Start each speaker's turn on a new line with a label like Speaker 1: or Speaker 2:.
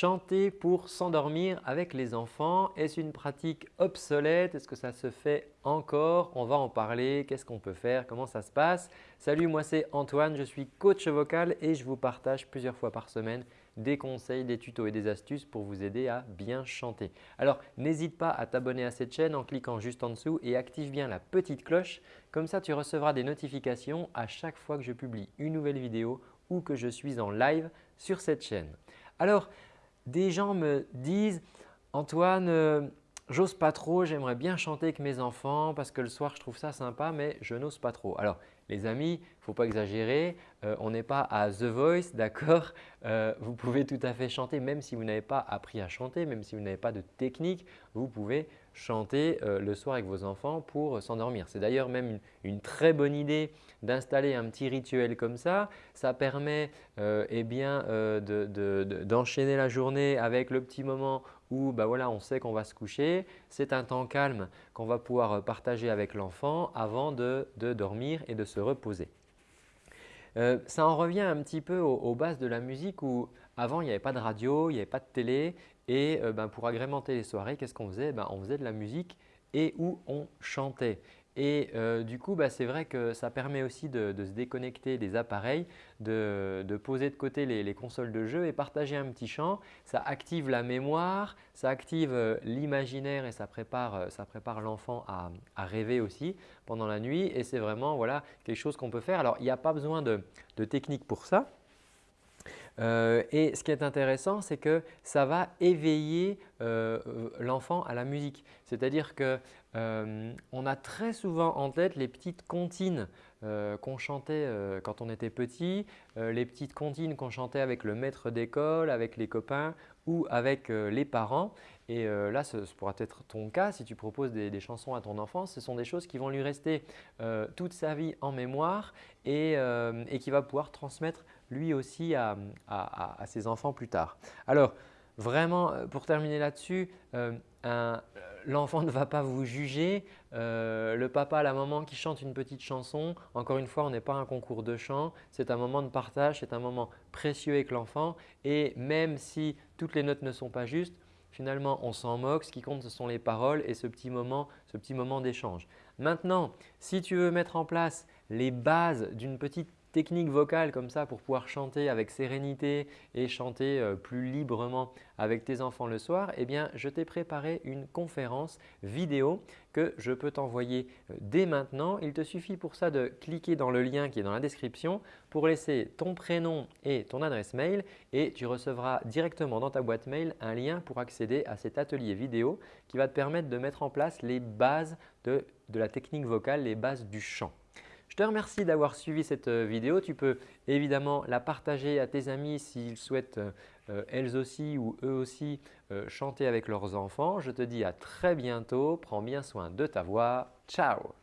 Speaker 1: Chanter pour s'endormir avec les enfants, est-ce une pratique obsolète? Est-ce que ça se fait encore? On va en parler. Qu'est-ce qu'on peut faire? Comment ça se passe? Salut, moi c'est Antoine, je suis coach vocal et je vous partage plusieurs fois par semaine des conseils, des tutos et des astuces pour vous aider à bien chanter. Alors, n'hésite pas à t'abonner à cette chaîne en cliquant juste en dessous et active bien la petite cloche. Comme ça, tu recevras des notifications à chaque fois que je publie une nouvelle vidéo ou que je suis en live sur cette chaîne. Alors, des gens me disent « Antoine, euh, j'ose pas trop, j'aimerais bien chanter avec mes enfants parce que le soir je trouve ça sympa mais je n'ose pas trop ». Alors les amis, il ne faut pas exagérer, euh, on n'est pas à The Voice, d'accord euh, Vous pouvez tout à fait chanter même si vous n'avez pas appris à chanter, même si vous n'avez pas de technique, vous pouvez chanter euh, le soir avec vos enfants pour s'endormir. C'est d'ailleurs même une, très bonne idée d'installer un petit rituel comme ça. Ça permet eh d'enchaîner la journée avec le petit moment où bah voilà, on sait qu'on va se coucher. C'est un temps calme qu'on va pouvoir partager avec l'enfant avant de dormir et de se reposer. Euh, ça en revient un petit peu aux, bases de la musique où avant il n'y avait pas de radio, il n'y avait pas de télé et euh, ben, pour agrémenter les soirées, qu'est-ce qu'on faisait? Ben, On faisait de la musique et où on chantait. Et euh, du coup, bah, c'est vrai que ça permet aussi de, se déconnecter des appareils, de, poser de côté les, consoles de jeu et partager un petit chant. Ça active la mémoire, ça active euh, l'imaginaire et ça prépare, euh, l'enfant à, rêver aussi pendant la nuit. Et c'est vraiment voilà, quelque chose qu'on peut faire. Alors, il n'y a pas besoin de, de technique pour ça. Euh, et ce qui est intéressant, c'est que ça va éveiller euh, l'enfant à la musique. C'est-à-dire qu'on euh, a très souvent en tête les petites comptines qu'on chantait quand on était petit, les petites comptines qu'on chantait avec le maître d'école, avec les copains ou avec les parents. Et là, ce, pourra être ton cas si tu proposes des, chansons à ton enfant. Ce sont des choses qui vont lui rester toute sa vie en mémoire et qui va pouvoir transmettre lui aussi à, ses enfants plus tard. Alors, vraiment, euh, pour terminer là-dessus, euh, l'enfant ne va pas vous juger. Euh, le papa, la maman qui chante une petite chanson, encore une fois, on n'est pas un concours de chant. C'est un moment de partage, c'est un moment précieux avec l'enfant. Et même si toutes les notes ne sont pas justes, finalement, on s'en moque. Ce qui compte, ce sont les paroles et ce petit moment, ce petit moment d'échange. Maintenant, si tu veux mettre en place les bases d'une petite technique vocale comme ça pour pouvoir chanter avec sérénité et chanter euh, plus librement avec tes enfants le soir, eh bien, je t'ai préparé une conférence vidéo que je peux t'envoyer euh, dès maintenant. Il te suffit pour ça de cliquer dans le lien qui est dans la description pour laisser ton prénom et ton adresse mail et tu recevras directement dans ta boîte mail un lien pour accéder à cet atelier vidéo qui va te permettre de mettre en place les bases de la technique vocale, les bases du chant. Je te remercie d'avoir suivi cette euh, vidéo. Tu peux évidemment la partager à tes amis s'ils souhaitent euh, euh, elles aussi ou eux aussi chanter avec leurs enfants. Je te dis à très bientôt. Prends bien soin de ta voix. Ciao